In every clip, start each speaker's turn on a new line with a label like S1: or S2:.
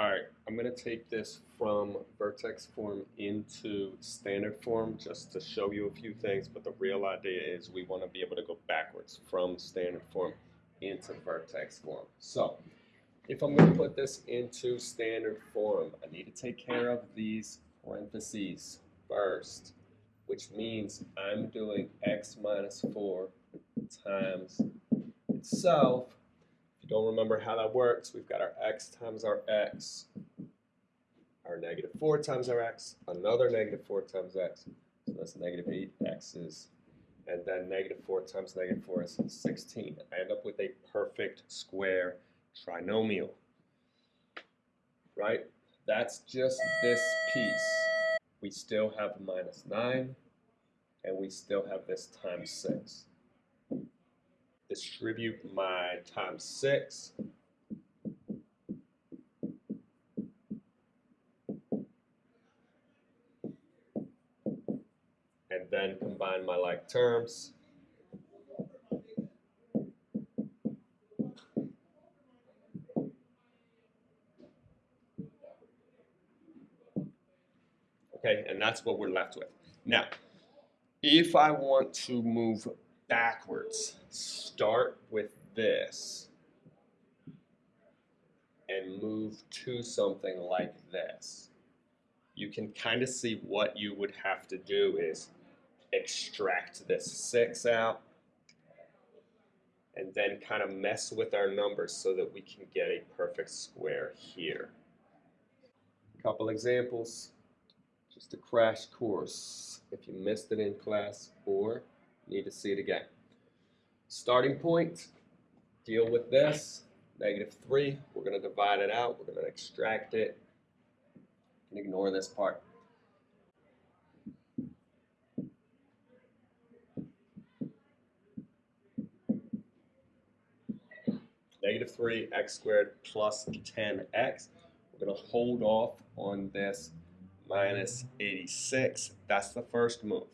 S1: Alright, I'm going to take this from vertex form into standard form just to show you a few things, but the real idea is we want to be able to go backwards from standard form into vertex form. So, if I'm going to put this into standard form, I need to take care of these parentheses first, which means I'm doing x minus 4 times itself don't remember how that works, we've got our x times our x, our negative 4 times our x, another negative 4 times x, so that's negative 8 x's, and then negative 4 times negative 4 is 16. I end up with a perfect square trinomial, right? That's just this piece. We still have minus 9, and we still have this times 6 distribute my times 6. And then combine my like terms. Okay, and that's what we're left with. Now, if I want to move backwards. Start with this and move to something like this. You can kind of see what you would have to do is extract this 6 out and then kind of mess with our numbers so that we can get a perfect square here. A couple examples, just a crash course if you missed it in class or need to see it again. Starting point, deal with this, negative 3. We're going to divide it out. We're going to extract it and ignore this part. Negative 3 x squared plus 10x. We're going to hold off on this minus 86. That's the first move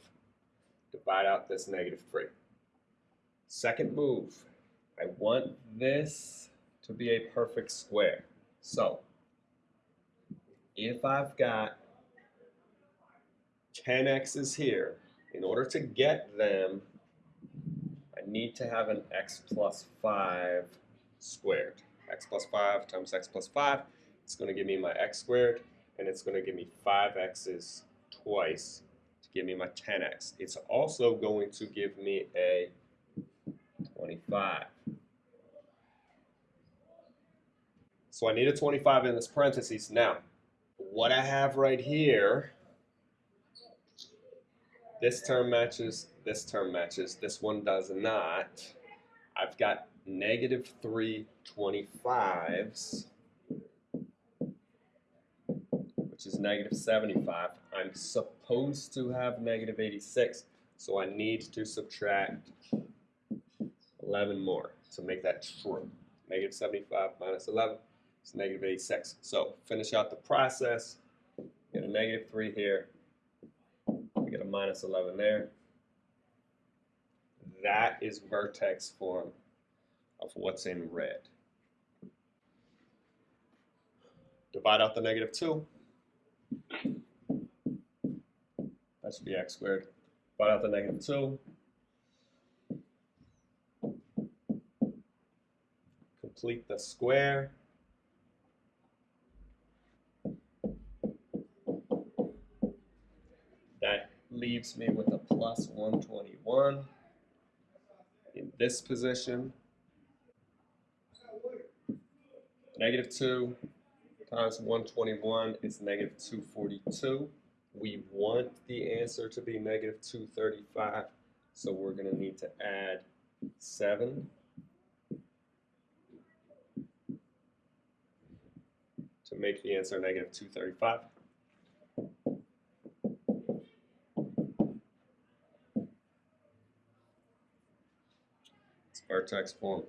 S1: divide out this negative 3. Second move, I want this to be a perfect square. So, if I've got 10 x's here, in order to get them, I need to have an x plus 5 squared. x plus 5 times x plus 5, it's going to give me my x squared, and it's going to give me 5 x's twice give me my 10x. It's also going to give me a 25. So I need a 25 in this parentheses. Now, what I have right here, this term matches, this term matches, this one does not. I've got negative 3 25s negative 75. I'm supposed to have negative 86, so I need to subtract 11 more to make that true. Negative 75 minus 11 is negative 86. So finish out the process, get a negative 3 here, get a minus 11 there. That is vertex form of what's in red. Divide out the negative 2. That should be x squared. Find out the negative 2. Complete the square. That leaves me with a plus 121 in this position. Negative 2 times 121 is negative 242 we want the answer to be negative 235, so we're going to need to add 7 to make the answer negative 235. It's vertex form.